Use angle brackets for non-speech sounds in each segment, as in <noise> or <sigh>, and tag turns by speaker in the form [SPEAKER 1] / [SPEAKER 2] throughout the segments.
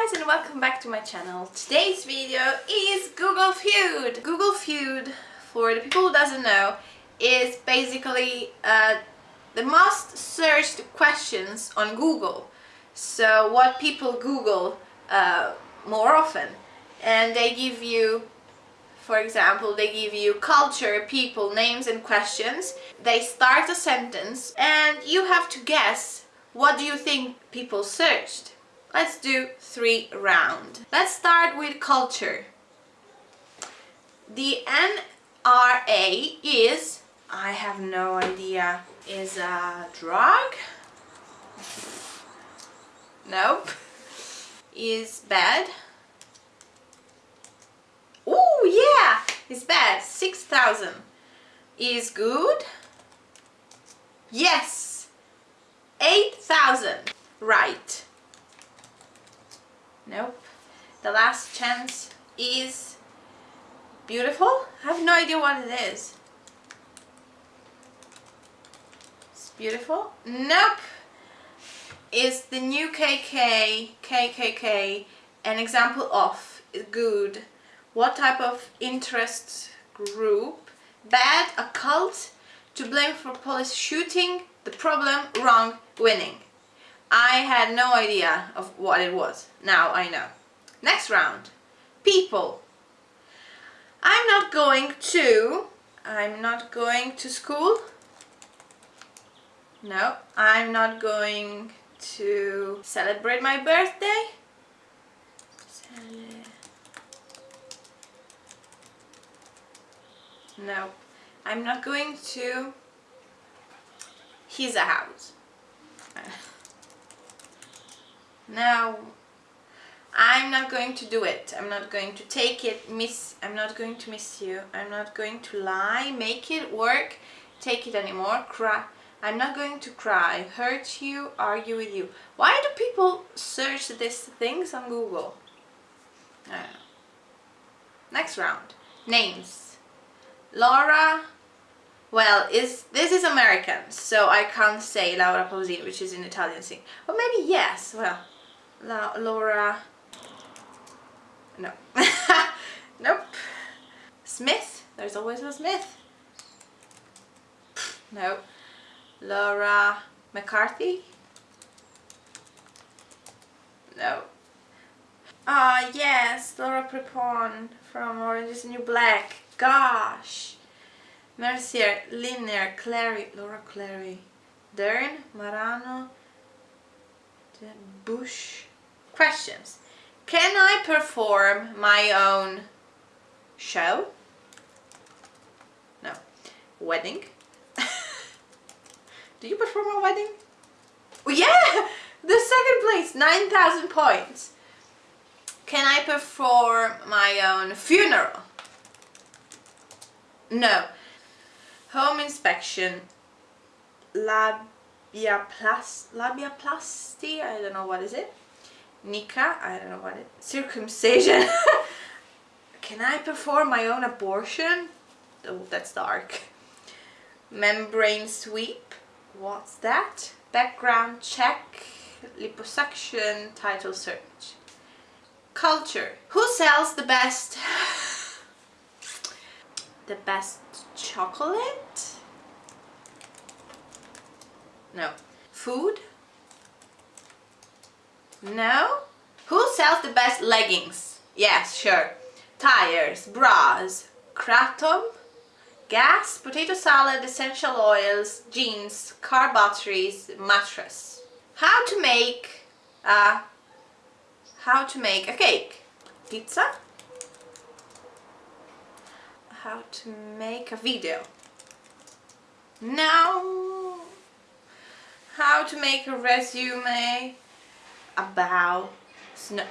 [SPEAKER 1] guys and welcome back to my channel. Today's video is Google Feud. Google Feud, for the people who doesn't know, is basically uh, the most searched questions on Google. So what people Google uh, more often. And they give you, for example, they give you culture, people, names and questions. They start a sentence and you have to guess what do you think people searched. Let's do three round. Let's start with culture. The NRA is, I have no idea, is a drug? Nope. Is bad? Oh yeah, it's bad. 6,000. Is good? Yes. 8,000. Right. Nope. The last chance is beautiful. I have no idea what it is. It's beautiful. Nope. Is the new KK, KKK, an example of good? What type of interest group? Bad, a cult, to blame for police shooting, the problem, wrong, winning. I had no idea of what it was. Now I know. Next round. People. I'm not going to... I'm not going to school. No, I'm not going to celebrate my birthday. No, I'm not going to He's his house. <laughs> Now, I'm not going to do it. I'm not going to take it, miss, I'm not going to miss you. I'm not going to lie, make it work, take it anymore, cry. I'm not going to cry, hurt you, argue with you. Why do people search these things on Google? I don't know. Next round. Names. Laura, well, is this is American, so I can't say Laura Pausini, which is an Italian thing. Or maybe yes, well, La Laura. No. <laughs> Nope. Smith? There's always a Smith. No. Laura McCarthy? No. Ah yes Laura Prepon from Orange is the New Black. Gosh. Mercier Linney Clary Laura Clary. Dern Marano Bush questions. Can I perform my own show? No. Wedding? <laughs> Do you perform a wedding? Oh, yeah! The second place, 9,000 points. Can I perform my own funeral? No. Home inspection. Labiaplasty? Labiaplasty? I don't know what is it. Nika, I don't know what it circumcision. <laughs> Can I perform my own abortion? Oh, that's dark. Membrane sweep, what's that? Background check, liposuction, title search. Culture, who sells the best, <laughs> the best chocolate? No. Food? No? Who sells the best leggings? Yes, sure. Tires, bras, kratom, gas, potato salad, essential oils, jeans, car batteries, mattress. How to make a how to make a cake? Pizza? How to make a video? No. How to make a resume? About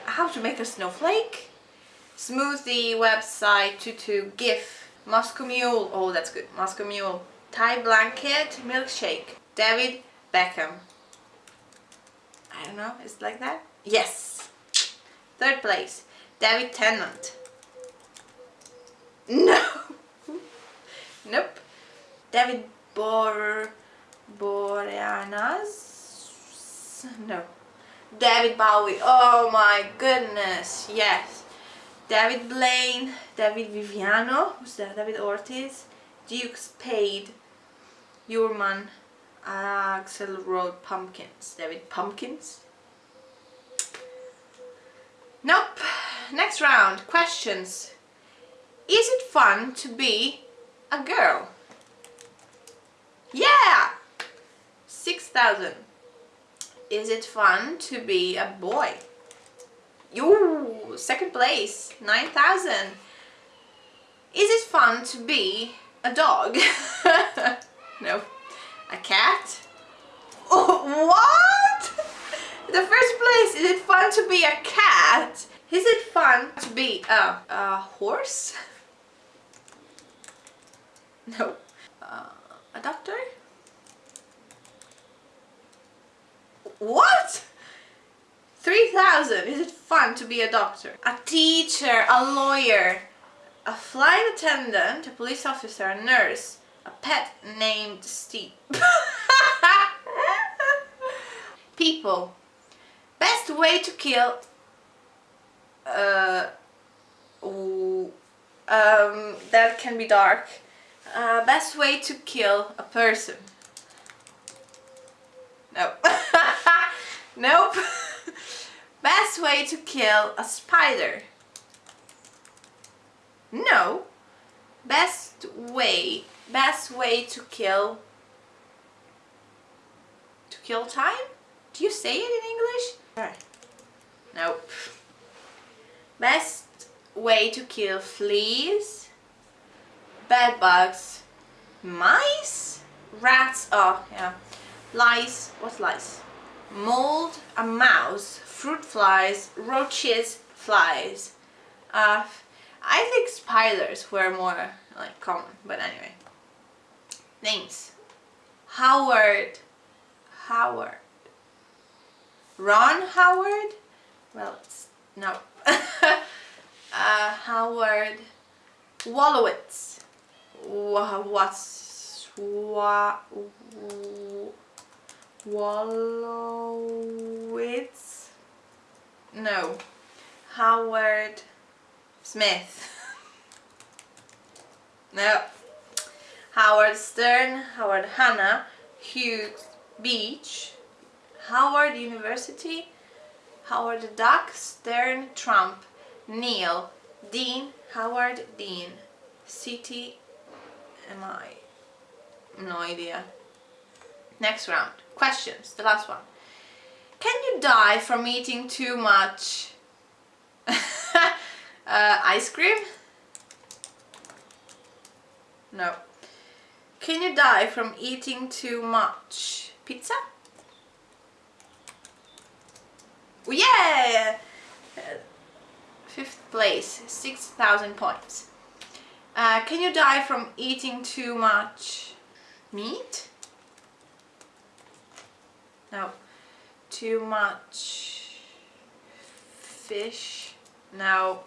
[SPEAKER 1] how to make a snowflake, smoothie website, tutu, GIF, Moscow Mule, oh that's good, Moscow Mule, tie blanket, milkshake, David Beckham. I don't know, is it like that? Yes! Third place, David Tennant. <laughs> No! nope. David Bor... Boreanaz? No. David Bowie. Oh my goodness. Yes. David Blaine, David Viviano, who's that? David Ortiz, Duke Spade, Yurman, Axelrod Pumpkins. David Pumpkins? Nope. Next round. Questions. Is it fun to be a girl? Yeah! 6,000. Is it fun to be a boy? You second place, 9,000. Is it fun to be a dog? <laughs> no. A cat? Oh, <laughs> what? The first place, is it fun to be a cat? Is it fun to be a, a horse? <laughs> No. Uh, a doctor? What? 3000 Is it fun to be a doctor? A teacher, a lawyer, a flight attendant, a police officer, a nurse, a pet named Steve. <laughs> People. Best way to kill uh, um, that can be dark. Uh, best way to kill a person. No. <laughs> nope. <laughs> best way to kill a spider. No. Best way, best way to kill, to kill time? Do you say it in English? Nope. Best way to kill fleas, bed bugs, mice, rats, oh yeah, lice, what's lice? Mold, a mouse, fruit flies, roaches, flies. Uh, I think spiders were more like common, but anyway. Names. Howard. Howard. Ron Howard? Well, no. <laughs> uh, Howard Wolowitz. What's wa, Wolowitz? No. Howard Smith. <laughs> no. Howard Stern, Howard Hanna, Hughes Beach, Howard University, Howard Duck, Stern, Trump, Neil, Dean, Howard Dean, City, am I? No idea. Next round. Questions, the last one. Can you die from eating too much <laughs> uh, ice cream? No. Can you die from eating too much pizza? Yeah! Fifth place, 6,000 points. Uh, can you die from eating too much meat? No. Too much fish? No.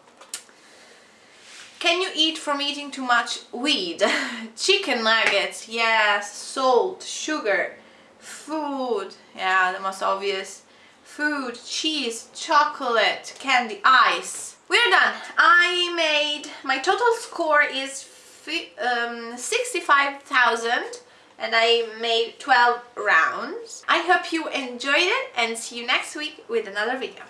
[SPEAKER 1] Can you eat from eating too much weed? <laughs> Chicken nuggets, yes. Salt, sugar, food, yeah, the most obvious food, cheese, chocolate, candy, ice. We're done. I made, my total score is um, 65,000 and I made 12 rounds. I hope you enjoyed it and see you next week with another video.